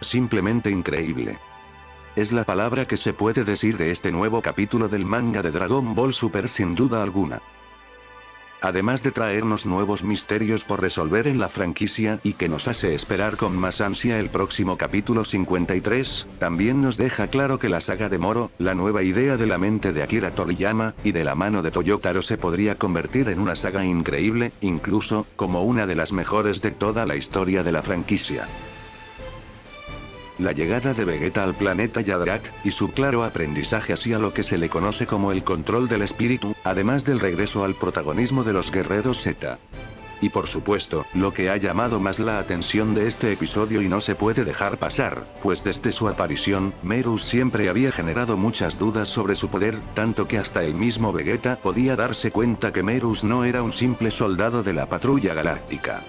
simplemente increíble. Es la palabra que se puede decir de este nuevo capítulo del manga de Dragon Ball Super sin duda alguna además de traernos nuevos misterios por resolver en la franquicia y que nos hace esperar con más ansia el próximo capítulo 53, también nos deja claro que la saga de Moro, la nueva idea de la mente de Akira Toriyama, y de la mano de Toyotaro se podría convertir en una saga increíble, incluso, como una de las mejores de toda la historia de la franquicia. La llegada de Vegeta al planeta Yadrat, y su claro aprendizaje hacia lo que se le conoce como el control del espíritu, además del regreso al protagonismo de los guerreros Z. Y por supuesto, lo que ha llamado más la atención de este episodio y no se puede dejar pasar, pues desde su aparición, Merus siempre había generado muchas dudas sobre su poder, tanto que hasta el mismo Vegeta podía darse cuenta que Merus no era un simple soldado de la patrulla galáctica.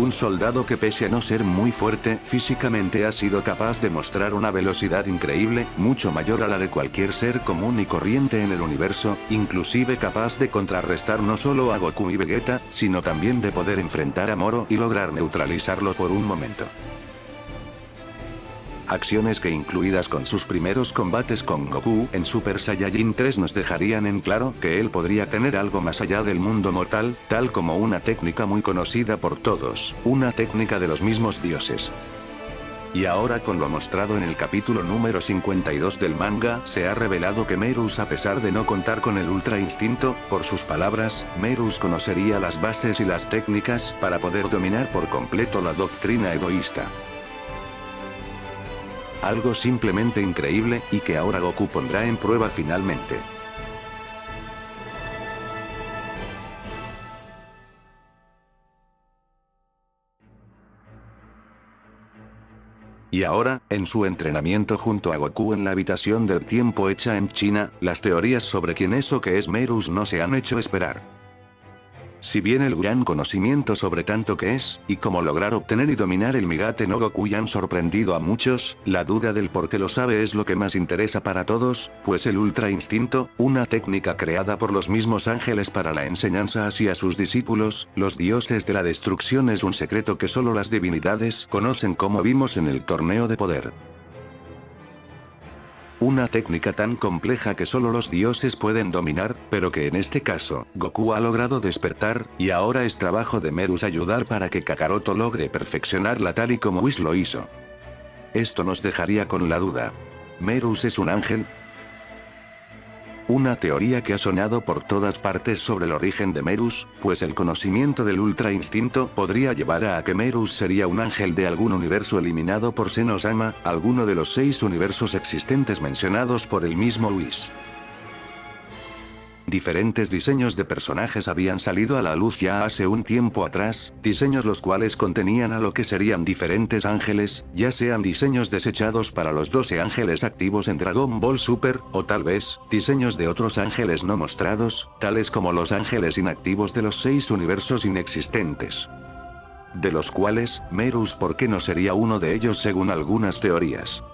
Un soldado que pese a no ser muy fuerte físicamente ha sido capaz de mostrar una velocidad increíble, mucho mayor a la de cualquier ser común y corriente en el universo, inclusive capaz de contrarrestar no solo a Goku y Vegeta, sino también de poder enfrentar a Moro y lograr neutralizarlo por un momento acciones que incluidas con sus primeros combates con Goku en Super Saiyajin 3 nos dejarían en claro que él podría tener algo más allá del mundo mortal, tal como una técnica muy conocida por todos, una técnica de los mismos dioses. Y ahora con lo mostrado en el capítulo número 52 del manga, se ha revelado que Merus a pesar de no contar con el Ultra Instinto, por sus palabras, Merus conocería las bases y las técnicas para poder dominar por completo la doctrina egoísta. Algo simplemente increíble, y que ahora Goku pondrá en prueba finalmente. Y ahora, en su entrenamiento junto a Goku en la habitación del tiempo hecha en China, las teorías sobre quién es o qué es Merus no se han hecho esperar. Si bien el gran conocimiento sobre tanto que es, y cómo lograr obtener y dominar el Migate no Goku han sorprendido a muchos, la duda del por qué lo sabe es lo que más interesa para todos, pues el Ultra Instinto, una técnica creada por los mismos ángeles para la enseñanza hacia sus discípulos, los dioses de la destrucción es un secreto que solo las divinidades conocen como vimos en el torneo de poder. Una técnica tan compleja que solo los dioses pueden dominar, pero que en este caso, Goku ha logrado despertar, y ahora es trabajo de Merus ayudar para que Kakaroto logre perfeccionarla tal y como Whis lo hizo. Esto nos dejaría con la duda. ¿Merus es un ángel? Una teoría que ha sonado por todas partes sobre el origen de Merus, pues el conocimiento del Ultra Instinto podría llevar a que Merus sería un ángel de algún universo eliminado por Senosama, alguno de los seis universos existentes mencionados por el mismo Whis. Diferentes diseños de personajes habían salido a la luz ya hace un tiempo atrás, diseños los cuales contenían a lo que serían diferentes ángeles, ya sean diseños desechados para los 12 ángeles activos en Dragon Ball Super, o tal vez, diseños de otros ángeles no mostrados, tales como los ángeles inactivos de los seis universos inexistentes. De los cuales, Merus ¿por qué no sería uno de ellos según algunas teorías?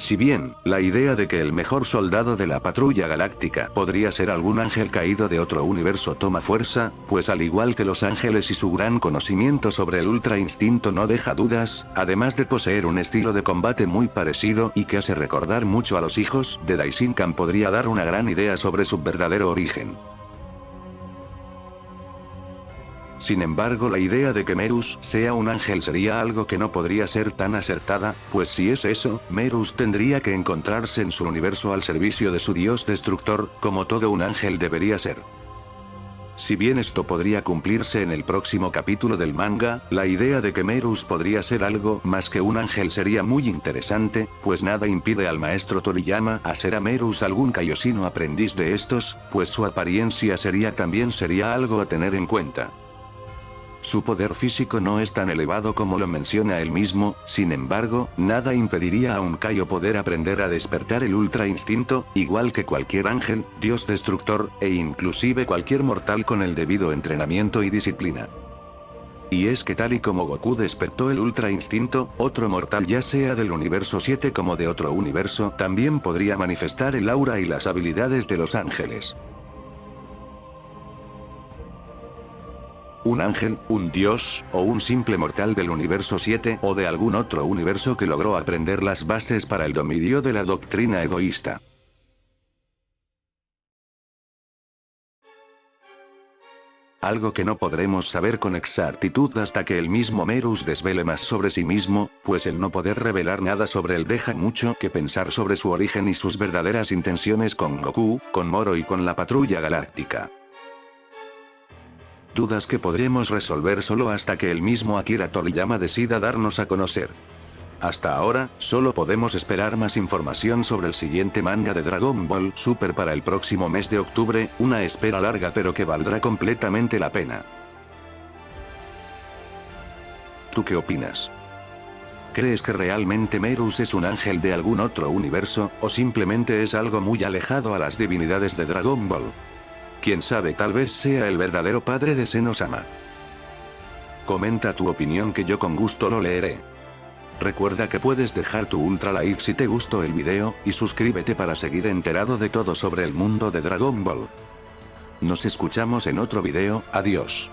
Si bien, la idea de que el mejor soldado de la patrulla galáctica podría ser algún ángel caído de otro universo toma fuerza, pues al igual que los ángeles y su gran conocimiento sobre el ultra instinto no deja dudas, además de poseer un estilo de combate muy parecido y que hace recordar mucho a los hijos de Daishinkan podría dar una gran idea sobre su verdadero origen. Sin embargo la idea de que Merus sea un ángel sería algo que no podría ser tan acertada, pues si es eso, Merus tendría que encontrarse en su universo al servicio de su dios destructor, como todo un ángel debería ser. Si bien esto podría cumplirse en el próximo capítulo del manga, la idea de que Merus podría ser algo más que un ángel sería muy interesante, pues nada impide al maestro Toriyama hacer a Merus algún Kaiosino aprendiz de estos, pues su apariencia sería también sería algo a tener en cuenta. Su poder físico no es tan elevado como lo menciona él mismo, sin embargo, nada impediría a un Kaio poder aprender a despertar el ultra instinto, igual que cualquier ángel, dios destructor, e inclusive cualquier mortal con el debido entrenamiento y disciplina. Y es que tal y como Goku despertó el Ultra Instinto, otro mortal ya sea del universo 7 como de otro universo también podría manifestar el aura y las habilidades de los ángeles. Un ángel, un dios, o un simple mortal del universo 7 o de algún otro universo que logró aprender las bases para el dominio de la doctrina egoísta. Algo que no podremos saber con exactitud hasta que el mismo Merus desvele más sobre sí mismo, pues el no poder revelar nada sobre él deja mucho que pensar sobre su origen y sus verdaderas intenciones con Goku, con Moro y con la patrulla galáctica. Dudas que podremos resolver solo hasta que el mismo Akira Toriyama decida darnos a conocer. Hasta ahora, solo podemos esperar más información sobre el siguiente manga de Dragon Ball Super para el próximo mes de octubre, una espera larga pero que valdrá completamente la pena. ¿Tú qué opinas? ¿Crees que realmente Merus es un ángel de algún otro universo, o simplemente es algo muy alejado a las divinidades de Dragon Ball? Quién sabe tal vez sea el verdadero padre de Senosama. Comenta tu opinión que yo con gusto lo leeré. Recuerda que puedes dejar tu ultra like si te gustó el video, y suscríbete para seguir enterado de todo sobre el mundo de Dragon Ball. Nos escuchamos en otro video, adiós.